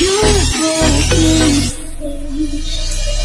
you for.